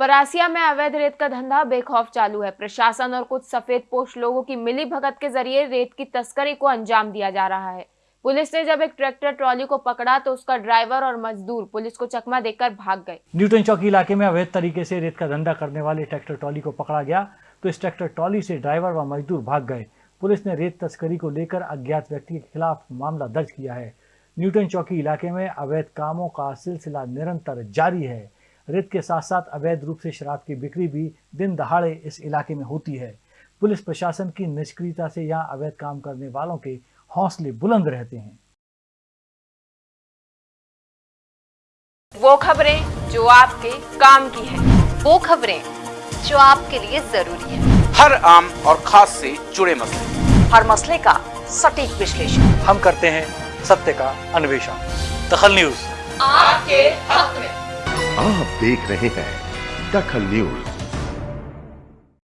परासिया में अवैध रेत का धंधा बेखौफ चालू है। प्रशासन और कुछ सफ़ेद पोष लोगों की मिली भगत के ज़रिए रेत की तस्करी को अंजाम दिया जा रहा है। पुलिस ने जब एक ट्रैक्टर ट्रॉली को पकड़ा तो उसका ड्राइवर और मजदूर पुलिस को चकमा देकर भाग गए। न्यूटन चौकी इलाके में अवैध तरीके से रेत का धंधा करने वाले ट्रैक्टर ट्रॉली को पकड़ा गया तो इस ट्रैक्टर ट्रॉली से ड्राइवर व मजदूर भाग गए। पुलिस ने रेत तस्करी को लेकर अज्ञात व्यक्ति के खिलाफ मामला दर्ज किया है। न्यूटन चौकी इलाके में अवैध कामों का सिलसिला निरंतर जारी है। रेत के साथ साथ अवैध रूप से शराब की बिक्री भी दिन दहाड़े इस इलाके में होती है। पुलिस प्रशासन की निष्क्रियता से यहाँ अवैध काम करने वालों के हौसले बुलंद रहते हैं। वो खबरें जो आपके काम की है। वो खबरें जो आपके लिए ज़रूरी है। हर आम और खास से जुड़े मसले। हर मसले का सटीक विश्लेषण। हम करते हैं सत्य का अन्वेषण। दखल न्यूज़। आपके हक में। आप देख रहे हैं दखल न्यूज़।